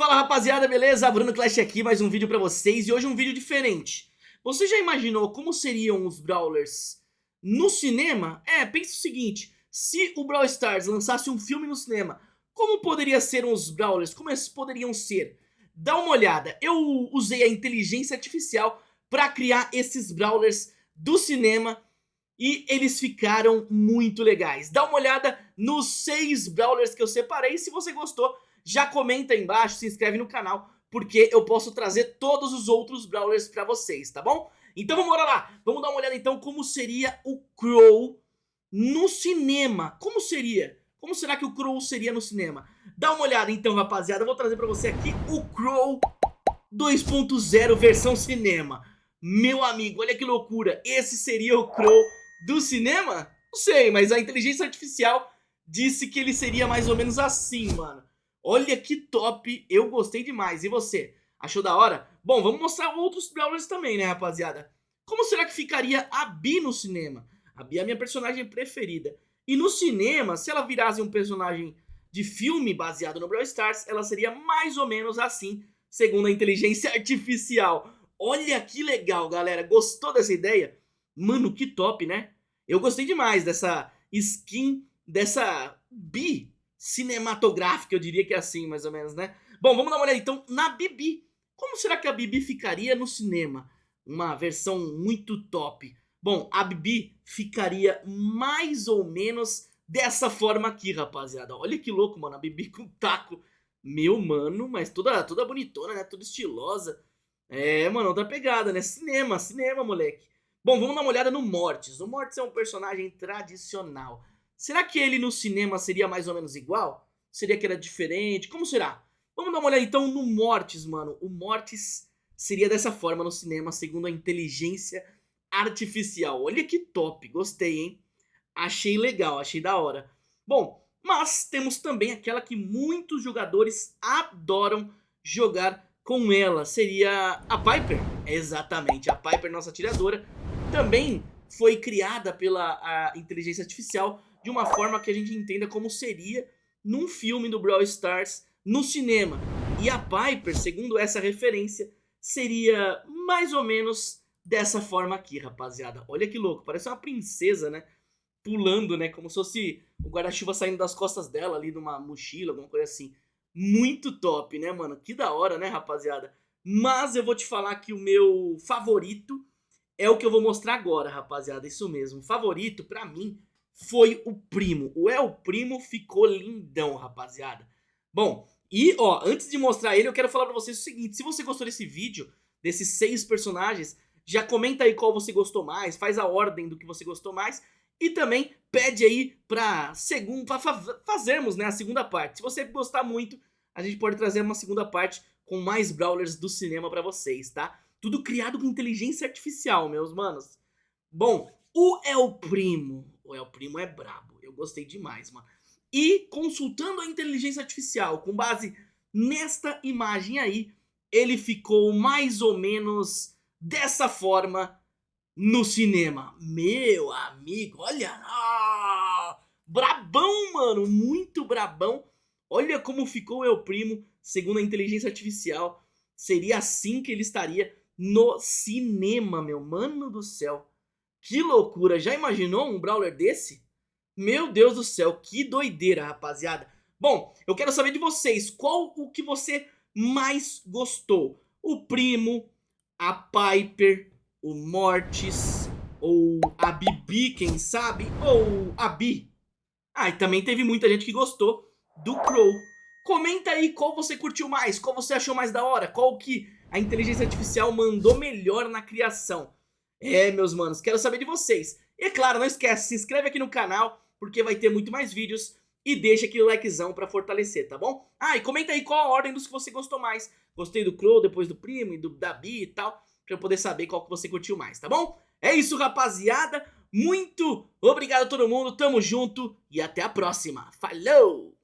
Fala rapaziada, beleza? Bruno Clash aqui, mais um vídeo pra vocês e hoje um vídeo diferente. Você já imaginou como seriam os Brawlers no cinema? É, pense o seguinte, se o Brawl Stars lançasse um filme no cinema, como poderiam ser os Brawlers? Como eles poderiam ser? Dá uma olhada, eu usei a inteligência artificial pra criar esses Brawlers do cinema e eles ficaram muito legais. Dá uma olhada nos seis Brawlers que eu separei, se você gostou já comenta aí embaixo, se inscreve no canal, porque eu posso trazer todos os outros Brawlers pra vocês, tá bom? Então vamos lá, vamos dar uma olhada então como seria o Crow no cinema. Como seria? Como será que o Crow seria no cinema? Dá uma olhada então rapaziada, eu vou trazer pra você aqui o Crow 2.0 versão cinema. Meu amigo, olha que loucura, esse seria o Crow do cinema? Não sei, mas a inteligência artificial disse que ele seria mais ou menos assim, mano. Olha que top, eu gostei demais. E você, achou da hora? Bom, vamos mostrar outros Brawlers também, né, rapaziada? Como será que ficaria a Bi no cinema? A Bi é a minha personagem preferida. E no cinema, se ela virasse um personagem de filme baseado no Brawl Stars, ela seria mais ou menos assim, segundo a inteligência artificial. Olha que legal, galera. Gostou dessa ideia? Mano, que top, né? Eu gostei demais dessa skin, dessa Bi cinematográfica, eu diria que é assim, mais ou menos, né? Bom, vamos dar uma olhada então na Bibi. Como será que a Bibi ficaria no cinema? Uma versão muito top. Bom, a Bibi ficaria mais ou menos dessa forma aqui, rapaziada. Olha que louco, mano, a Bibi com taco. Meu, mano, mas toda, toda bonitona, né? Toda estilosa. É, mano, outra pegada, né? Cinema, cinema, moleque. Bom, vamos dar uma olhada no Mortis. O Mortis é um personagem tradicional. Será que ele no cinema seria mais ou menos igual? Seria que era diferente? Como será? Vamos dar uma olhada então no Mortis, mano. O Mortis seria dessa forma no cinema, segundo a inteligência artificial. Olha que top, gostei, hein? Achei legal, achei da hora. Bom, mas temos também aquela que muitos jogadores adoram jogar com ela. Seria a Piper. Exatamente, a Piper, nossa atiradora, também foi criada pela inteligência artificial de uma forma que a gente entenda como seria num filme do Brawl Stars no cinema. E a Piper, segundo essa referência, seria mais ou menos dessa forma aqui, rapaziada. Olha que louco, parece uma princesa, né? Pulando, né? Como se fosse o guarda-chuva saindo das costas dela ali numa mochila, alguma coisa assim. Muito top, né, mano? Que da hora, né, rapaziada? Mas eu vou te falar que o meu favorito é o que eu vou mostrar agora, rapaziada. Isso mesmo, favorito, pra mim, foi o Primo. O El Primo ficou lindão, rapaziada. Bom, e ó, antes de mostrar ele, eu quero falar pra vocês o seguinte. Se você gostou desse vídeo, desses seis personagens, já comenta aí qual você gostou mais, faz a ordem do que você gostou mais. E também pede aí pra, segundo, pra fazermos né, a segunda parte. Se você gostar muito, a gente pode trazer uma segunda parte com mais Brawlers do cinema pra vocês, tá? Tudo criado com inteligência artificial, meus manos. Bom, o El Primo o El Primo é brabo. Eu gostei demais, mano. E consultando a inteligência artificial, com base nesta imagem aí, ele ficou mais ou menos dessa forma no cinema. Meu amigo, olha... Ah, brabão, mano, muito brabão. Olha como ficou o El Primo, segundo a inteligência artificial. Seria assim que ele estaria no cinema, meu mano do céu. Que loucura, já imaginou um Brawler desse? Meu Deus do céu, que doideira, rapaziada. Bom, eu quero saber de vocês, qual o que você mais gostou? O Primo, a Piper, o Mortis, ou a Bibi, quem sabe, ou a Bi. Ah, e também teve muita gente que gostou do Crow. Comenta aí qual você curtiu mais, qual você achou mais da hora, qual que a inteligência artificial mandou melhor na criação. É, meus manos, quero saber de vocês. E é claro, não esquece, se inscreve aqui no canal, porque vai ter muito mais vídeos. E deixa aquele likezão pra fortalecer, tá bom? Ah, e comenta aí qual a ordem dos que você gostou mais. Gostei do Crow, depois do Primo e do Dabi e tal, pra eu poder saber qual que você curtiu mais, tá bom? É isso, rapaziada. Muito obrigado a todo mundo, tamo junto e até a próxima. Falou!